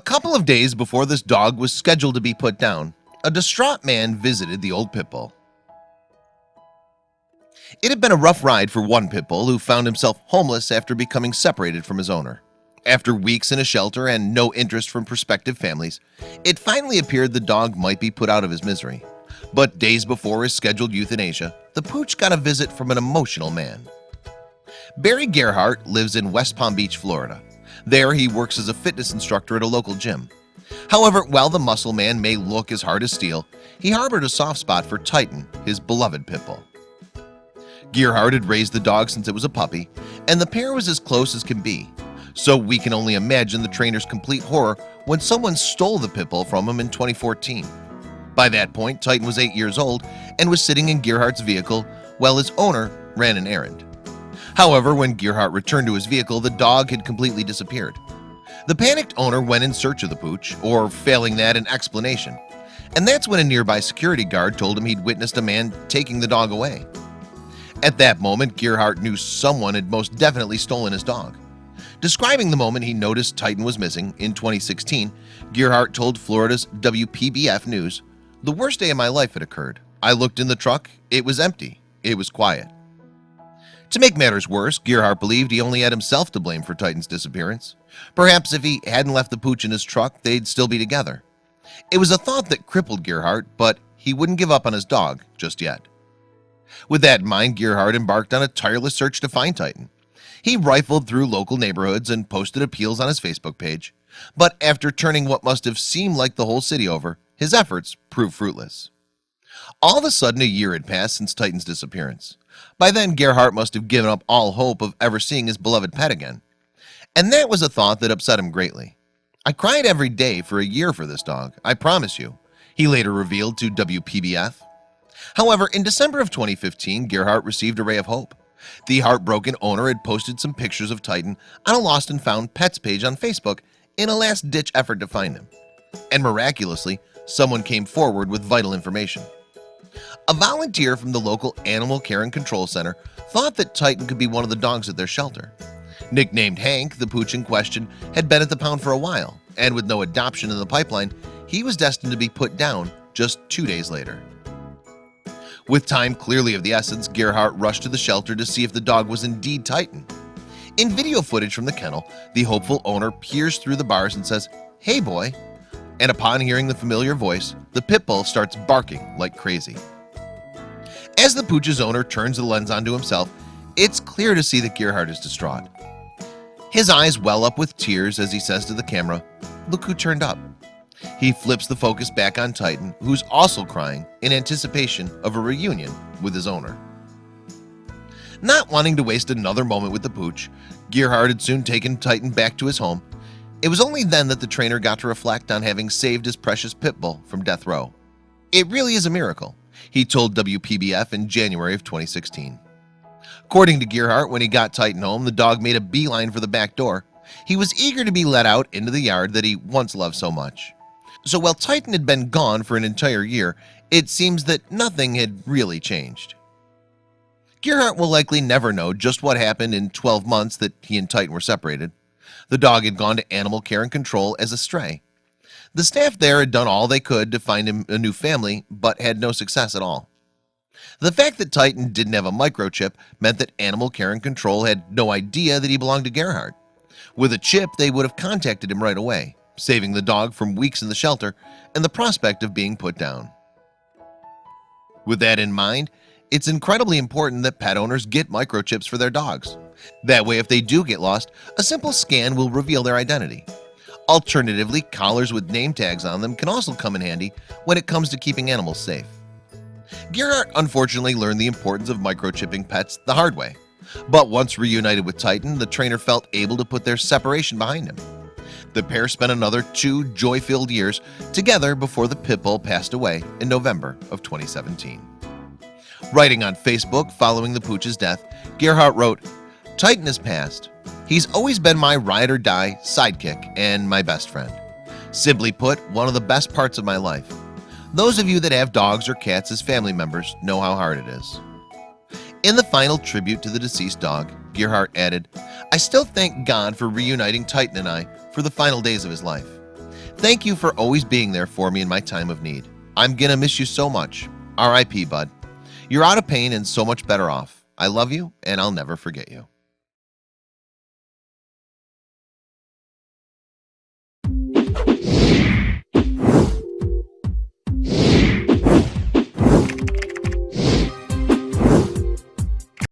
couple of days before this dog was scheduled to be put down a distraught man visited the old pit bull. It had been a rough ride for one pit bull who found himself homeless after becoming separated from his owner. After weeks in a shelter and no interest from prospective families It finally appeared the dog might be put out of his misery. But days before his scheduled euthanasia the pooch got a visit from an emotional man. Barry Gerhart lives in West Palm Beach, Florida There he works as a fitness instructor at a local gym. However, while the muscle man may look as hard as steel He harbored a soft spot for Titan his beloved pit bull. Gerhart had raised the dog since it was a puppy and the pair was as close as can be. So we can only imagine the trainer's complete horror when someone stole the pit bull from him in 2014 By that point Titan was eight years old and was sitting in Gerhart's vehicle while his owner ran an errand However, when Gerhart returned to his vehicle, the dog had completely disappeared. The panicked owner went in search of the pooch, or failing that, an explanation. And that's when a nearby security guard told him he'd witnessed a man taking the dog away. At that moment, Gerhart knew someone had most definitely stolen his dog. Describing the moment he noticed Titan was missing in 2016, Gerhart told Florida's WPBF News, The worst day of my life had occurred. I looked in the truck, it was empty, it was quiet. To make matters worse, Gerhart believed he only had himself to blame for Titan's disappearance. Perhaps if he hadn't left the pooch in his truck, they'd still be together. It was a thought that crippled Gerhart, but he wouldn't give up on his dog just yet. With that in mind, Gerhart embarked on a tireless search to find Titan. He rifled through local neighborhoods and posted appeals on his Facebook page. But after turning what must have seemed like the whole city over, his efforts proved fruitless. All of a sudden a year had passed since Titan's disappearance. By then Gerhart must have given up all hope of ever seeing his beloved pet again. And that was a thought that upset him greatly. I cried every day for a year for this dog I promise you he later revealed to WPBF However in December of 2015 Gerhart received a ray of hope. The heartbroken owner had posted some pictures of Titan on a lost and found pets page on Facebook in a last-ditch effort to find him and miraculously someone came forward with vital information a volunteer from the local animal care and control center thought that Titan could be one of the dogs at their shelter. Nicknamed Hank the pooch in question had been at the pound for a while and with no adoption in the pipeline He was destined to be put down just two days later. With time clearly of the essence Gerhart rushed to the shelter to see if the dog was indeed Titan. In video footage from the kennel the hopeful owner peers through the bars and says hey boy and upon hearing the familiar voice the pit bull starts barking like crazy. As the pooch's owner turns the lens onto himself it's clear to see that Gerhart is distraught. His eyes well up with tears as he says to the camera look who turned up. He flips the focus back on Titan who's also crying in anticipation of a reunion with his owner. Not wanting to waste another moment with the pooch Gerhart had soon taken Titan back to his home it was only then that the trainer got to reflect on having saved his precious pit bull from death row. It really is a miracle He told WPBF in January of 2016 According to Gerhart when he got Titan home the dog made a beeline for the back door. He was eager to be let out into the yard that he once loved so much. So while Titan had been gone for an entire year It seems that nothing had really changed. Gerhart will likely never know just what happened in 12 months that he and Titan were separated the dog had gone to animal care and control as a stray. The staff there had done all they could to find him a new family but had no success at all. The fact that Titan didn't have a microchip meant that animal care and control had no idea that he belonged to Gerhart with a chip they would have contacted him right away saving the dog from weeks in the shelter and the prospect of being put down. With that in mind it's incredibly important that pet owners get microchips for their dogs that way if they do get lost a simple scan will reveal their identity. Alternatively collars with name tags on them can also come in handy when it comes to keeping animals safe. Gerhart unfortunately learned the importance of microchipping pets the hard way. But once reunited with Titan the trainer felt able to put their separation behind him. The pair spent another two joy-filled years together before the pit bull passed away in November of 2017 Writing on Facebook following the pooch's death Gerhart wrote Titan has passed He's always been my ride-or-die sidekick and my best friend. Simply put one of the best parts of my life. Those of you that have dogs or cats as family members know how hard it is. In the final tribute to the deceased dog Gerhart added I still thank God for reuniting Titan and I for the final days of his life. Thank you for always being there for me in my time of need. I'm gonna miss you so much. RIP bud. You're out of pain and so much better off. I love you and I'll never forget you